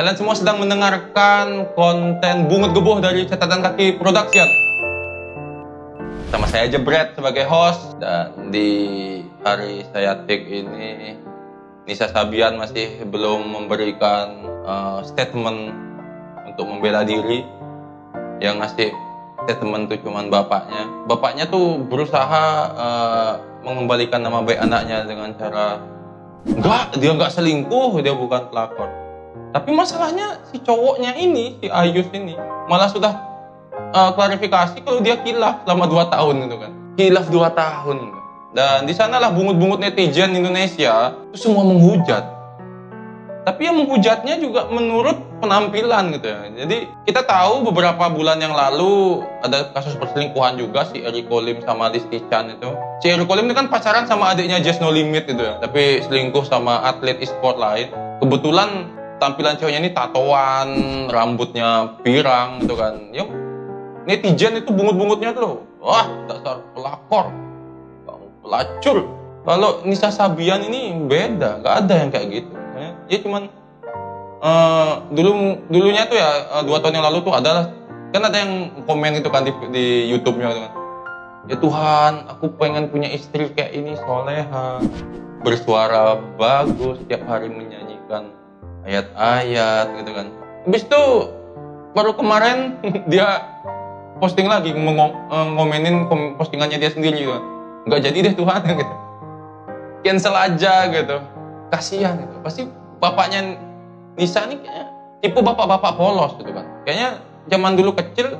Kalian semua sedang mendengarkan konten bungut gebuh dari catatan kaki production. Sama saya Jebret sebagai host dan di hari saya take ini Nisa Sabian masih belum memberikan uh, statement untuk membela diri. Yang ngasih statement itu cuman bapaknya. Bapaknya tuh berusaha uh, mengembalikan nama baik anaknya dengan cara enggak dia enggak selingkuh dia bukan pelakor tapi masalahnya si cowoknya ini si Ayus ini malah sudah uh, klarifikasi kalau dia kilaf selama 2 tahun gitu kan kilaf 2 tahun dan di sanalah bungut-bungut netizen Indonesia itu semua menghujat tapi yang menghujatnya juga menurut penampilan gitu ya. Jadi kita tahu beberapa bulan yang lalu ada kasus perselingkuhan juga si Eriko Lim sama Listi Chan itu. Si Eriko Lim ini kan pacaran sama adiknya Just No Limit gitu ya. Tapi selingkuh sama atlet e-sport lain. Kebetulan tampilan ceweknya ini tatoan, rambutnya pirang gitu kan. Yuk, netizen itu bungut-bungutnya tuh. Wah, dasar pelakor. Pelacur. Kalau Nisa Sabian ini beda, gak ada yang kayak gitu. Ya cuman uh, dulu dulunya tuh ya uh, dua tahun yang lalu tuh adalah kan ada yang komen itu kan di, di YouTube-nya gitu kan. Ya Tuhan, aku pengen punya istri kayak ini soleha, bersuara bagus, tiap hari menyanyikan ayat-ayat gitu kan. Habis itu baru kemarin dia posting lagi ngomenin postingannya dia sendiri gitu. Nggak jadi deh Tuhan gitu. Cancel aja gitu. Kasihan gitu. Pasti bapaknya Nisa ini kayaknya tipe bapak-bapak polos gitu kan. Kayaknya zaman dulu kecil,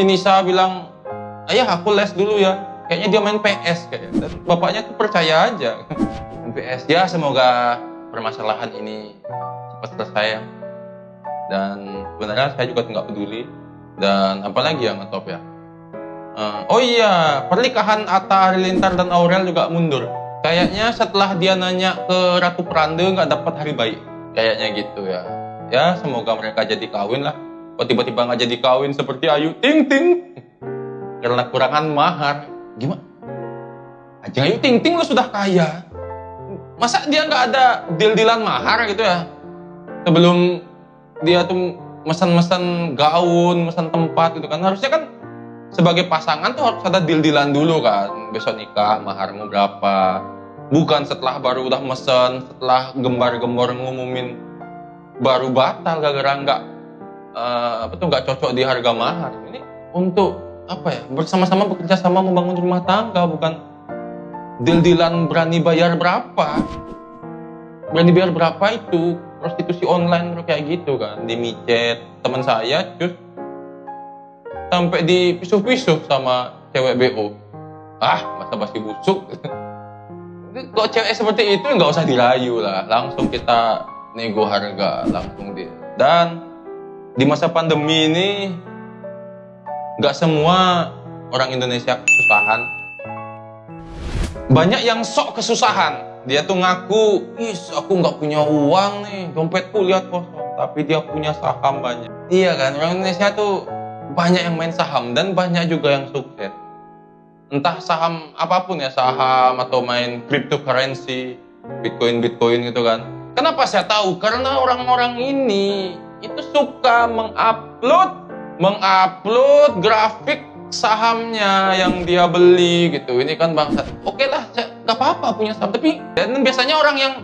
Nisa bilang, ayah aku les dulu ya. Kayaknya dia main PS kayaknya. Dan bapaknya tuh percaya aja. PS. Ya semoga permasalahan ini cepat selesai. Dan sebenarnya saya juga nggak peduli. Dan apalagi yang ngetop ya. Uh, oh iya, pernikahan Atta Halilintar dan Aurel juga mundur. Kayaknya setelah dia nanya ke Ratu Prande nggak dapat hari baik kayaknya gitu ya ya semoga mereka jadi kawin lah kok tiba-tiba nggak jadi kawin seperti Ayu Ting Ting karena kurangan mahar gimana aja Ayu Ting Ting lo sudah kaya masa dia nggak ada deal-dealan mahar gitu ya? Sebelum dia tuh mesen-mesen gaun, mesen tempat gitu kan. Harusnya kan sebagai pasangan tuh harus ada deal-dealan dulu kan. Besok nikah maharmu berapa. Bukan setelah baru udah mesen, setelah gembar-gembor ngumumin baru batal gara-gara nggak uh, apa tuh nggak cocok di harga mahar. Ini untuk apa ya? Bersama-sama bekerja sama membangun rumah tangga bukan deal-dealan berani bayar berapa? Berani bayar berapa itu? Prostitusi online kayak gitu kan. Di micet teman saya cus. Sampai di pisuh-pisuh sama cewek BO ah masa basi busuk. Kok cewek seperti itu nggak usah dirayu lah. Langsung kita nego harga langsung dia dan di masa pandemi ini nggak semua orang Indonesia kesusahan banyak yang sok kesusahan. Dia tuh ngaku is aku nggak punya uang nih dompetku lihat kosong. Tapi dia punya saham banyak. Iya kan orang Indonesia tuh banyak yang main saham dan banyak juga yang sukses. Entah saham apa pun ya saham atau main cryptocurrency bitcoin bitcoin gitu kan. Kenapa saya tahu? Karena orang-orang ini itu suka mengupload mengupload grafik sahamnya yang dia beli gitu ini kan bangsa oke lah nggak apa-apa punya saham tapi dan biasanya orang yang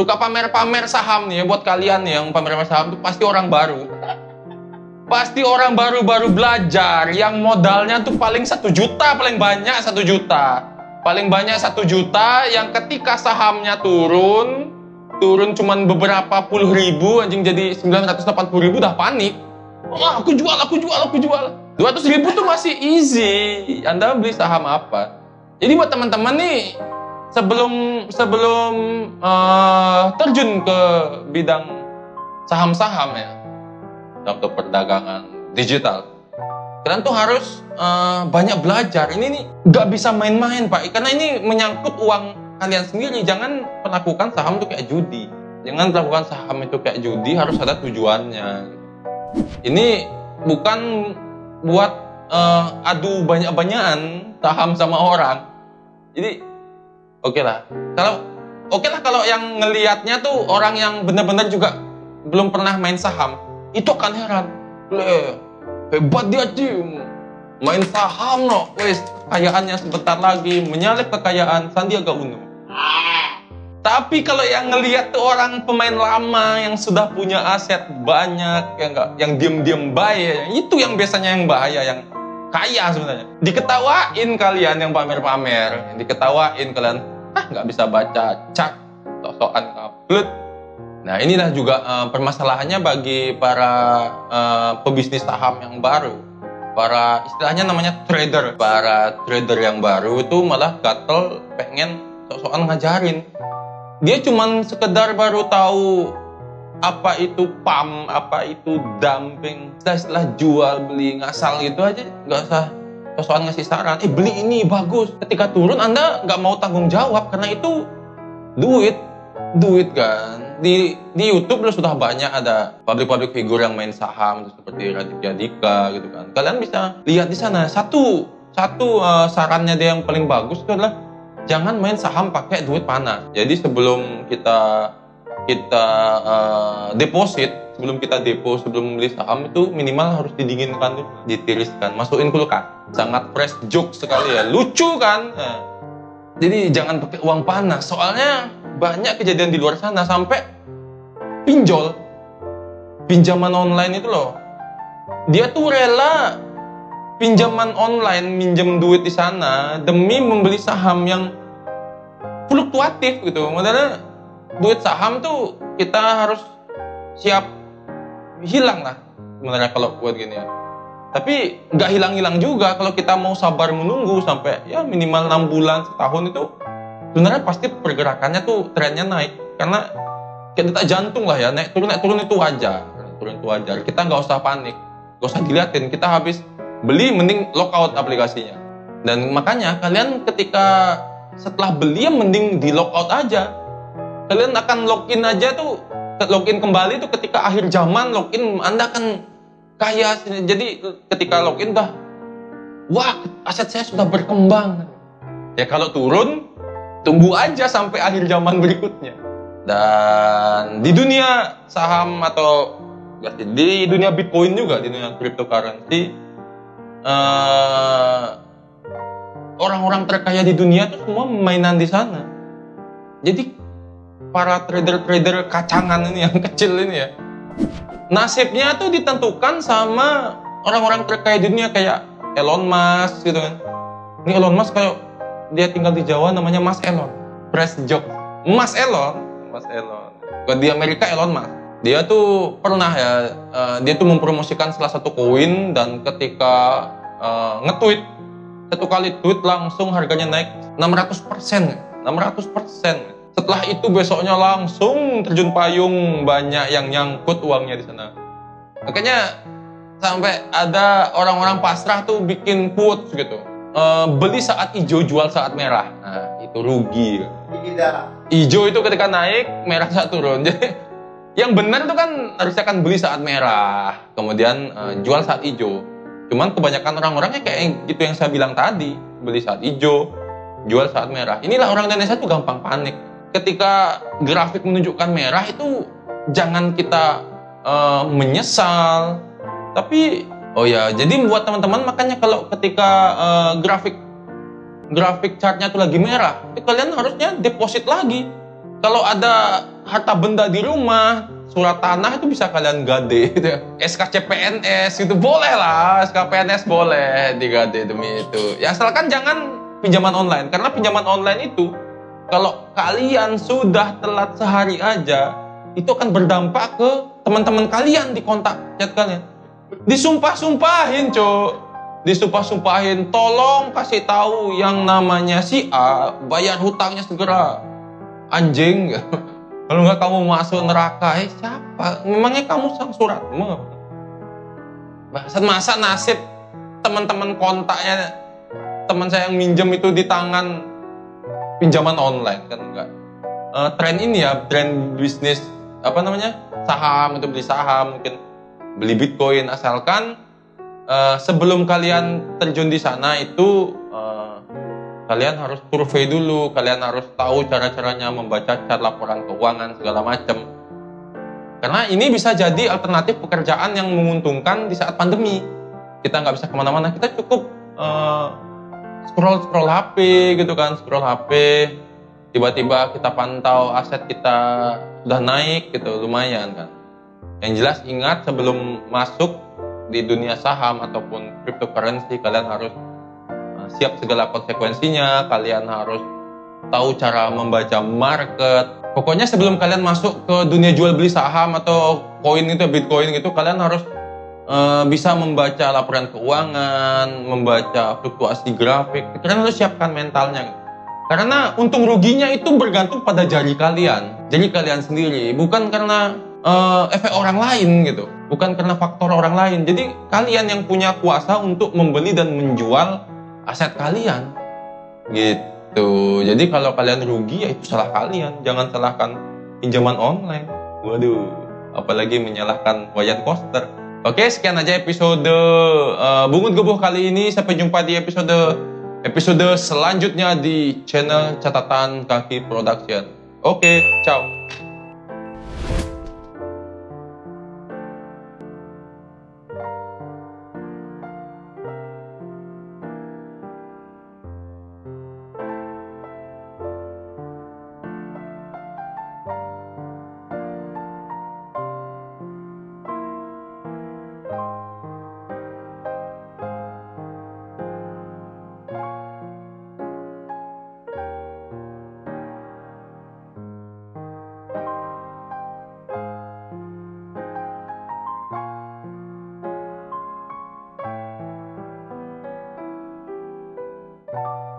suka pamer-pamer saham nih ya buat kalian yang pamer-pamer saham itu pasti orang baru Pasti orang baru-baru belajar yang modalnya tuh paling satu juta, paling banyak satu juta. Paling banyak satu juta yang ketika sahamnya turun, turun cuman beberapa puluh ribu, anjing jadi 980 ribu udah panik. Wah, aku jual, aku jual, aku jual. 200 ribu tuh masih easy. Anda beli saham apa? Jadi buat teman-teman nih, sebelum sebelum uh, terjun ke bidang saham-saham ya, untuk perdagangan digital. Kalian tuh harus uh, banyak belajar. Ini nih nggak bisa main-main pak, karena ini menyangkut uang kalian sendiri. Jangan melakukan saham itu kayak judi. Jangan melakukan saham itu kayak judi, harus ada tujuannya. Ini bukan buat uh, adu banyak-banyakan saham sama orang. Jadi oke okay lah. Kalau oke okay lah kalau yang ngelihatnya tuh orang yang benar-benar juga belum pernah main saham, itu akan heran. Le, hebat dia Jim. Main saham no, wes kekayaannya sebentar lagi menyalip kekayaan Sandiaga Uno. Tapi kalau yang ngelihat tuh orang pemain lama yang sudah punya aset banyak, yang enggak, yang diem-diem baik, itu yang biasanya yang bahaya, yang kaya sebenarnya. Diketawain kalian yang pamer-pamer, diketawain kalian, ah nggak bisa baca cak, sok-sokan kaplut. Nah inilah juga uh, permasalahannya bagi para uh, pebisnis saham yang baru. Para istilahnya namanya trader. Para trader yang baru itu malah gatel pengen sok-sokan ngajarin dia cuman sekedar baru tahu apa itu pam, apa itu dumping. Setelah, setelah jual beli ngasal gitu aja, nggak usah soal ngasih saran. Eh beli ini bagus. Ketika turun Anda nggak mau tanggung jawab karena itu duit, duit kan. Di di YouTube lo sudah banyak ada public-public figure yang main saham seperti Raditya Dika gitu kan. Kalian bisa lihat di sana satu satu uh, sarannya dia yang paling bagus itu adalah jangan main saham pakai duit panas. Jadi sebelum kita kita uh, deposit, sebelum kita depo, sebelum membeli saham itu minimal harus didinginkan dulu, ditiriskan, masukin kulkas. Sangat fresh joke sekali ya, lucu kan? Nah. Jadi jangan pakai uang panas, soalnya banyak kejadian di luar sana sampai pinjol, pinjaman online itu loh. Dia tuh rela pinjaman online, minjem duit di sana demi membeli saham yang fluktuatif gitu. Modalnya duit saham tuh kita harus siap hilang lah sebenarnya kalau buat gini ya. Tapi nggak hilang-hilang juga kalau kita mau sabar menunggu sampai ya minimal enam bulan setahun itu sebenarnya pasti pergerakannya tuh trennya naik. Karena kita tak jantung lah ya naik turun naik turun itu wajar. Turun itu wajar. Kita nggak usah panik. Nggak usah diliatin. Kita habis beli mending lockout aplikasinya. Dan makanya kalian ketika setelah beli ya mending di lockout aja. Kalian akan login aja tuh login kembali tuh ketika akhir zaman login anda akan kaya. Jadi ketika login dah wah aset saya sudah berkembang. Ya kalau turun tunggu aja sampai akhir zaman berikutnya. Dan di dunia saham atau di dunia bitcoin juga di dunia cryptocurrency uh, orang-orang terkaya di dunia itu semua mainan di sana. Jadi para trader-trader kacangan ini yang kecil ini ya, nasibnya tuh ditentukan sama orang-orang terkaya di dunia kayak Elon Musk gitu kan. Ini Elon Musk kayak dia tinggal di Jawa namanya Mas Elon. Press joke. Mas Elon, Mas Elon. Kalau di Amerika Elon Musk. Dia tuh pernah ya, uh, dia tuh mempromosikan salah satu koin dan ketika uh, nge-tweet satu kali tweet langsung harganya naik 600 persen. 600 persen. Setelah itu besoknya langsung terjun payung banyak yang nyangkut uangnya di sana. Makanya sampai ada orang-orang pasrah tuh bikin quotes gitu. E, beli saat hijau jual saat merah. Nah itu rugi. Hijau itu ketika naik merah saat turun. Jadi yang benar itu kan harusnya kan beli saat merah kemudian uh, jual saat hijau Cuman kebanyakan orang-orangnya kayak gitu yang saya bilang tadi, beli saat hijau, jual saat merah. Inilah orang Indonesia tuh gampang panik. Ketika grafik menunjukkan merah itu jangan kita uh, menyesal, tapi oh ya, jadi buat teman-teman makanya kalau ketika uh, grafik grafik chartnya tuh lagi merah, kalian harusnya deposit lagi. Kalau ada harta benda di rumah, surat tanah itu bisa kalian gade gitu ya. SKCPNS itu boleh lah, SKPNS boleh digade demi itu. Ya asalkan jangan pinjaman online karena pinjaman online itu kalau kalian sudah telat sehari aja itu akan berdampak ke teman-teman kalian di kontak chat kalian. Disumpah-sumpahin, Cok. Disumpah-sumpahin, tolong kasih tahu yang namanya si A bayar hutangnya segera. Anjing. Kalau nggak kamu masuk neraka, eh siapa? Memangnya kamu sang suratmu? Bahasan masa nasib teman-teman kontaknya teman saya yang minjem itu di tangan pinjaman online kan enggak. Uh, tren ini ya, tren bisnis apa namanya saham itu beli saham mungkin beli bitcoin asalkan uh, sebelum kalian terjun di sana itu kalian harus survei dulu, kalian harus tahu cara-caranya membaca cat laporan keuangan segala macam. Karena ini bisa jadi alternatif pekerjaan yang menguntungkan di saat pandemi. Kita nggak bisa ke mana-mana, kita cukup uh, scroll scroll HP gitu kan, scroll HP. Tiba-tiba kita pantau aset kita udah naik gitu, lumayan kan. Yang jelas ingat sebelum masuk di dunia saham ataupun cryptocurrency kalian harus siap segala konsekuensinya, kalian harus tahu cara membaca market, Pokoknya sebelum kalian masuk ke dunia jual beli saham atau koin itu Bitcoin gitu, kalian harus uh, bisa membaca laporan keuangan, membaca fluktuasi grafik. Kalian harus siapkan mentalnya. Karena untung ruginya itu bergantung pada jari kalian, jari kalian sendiri, bukan karena uh, efek orang lain gitu, bukan karena faktor orang lain. Jadi kalian yang punya kuasa untuk membeli dan menjual aset kalian, gitu. Jadi kalau kalian rugi ya itu salah kalian. Jangan salahkan pinjaman online. Waduh, apalagi menyalahkan Wayan Koster. Oke, sekian aja episode uh, Bungut Gebuh kali ini. Sampai jumpa di episode episode selanjutnya di channel catatan kaki production. Oke, ciao. you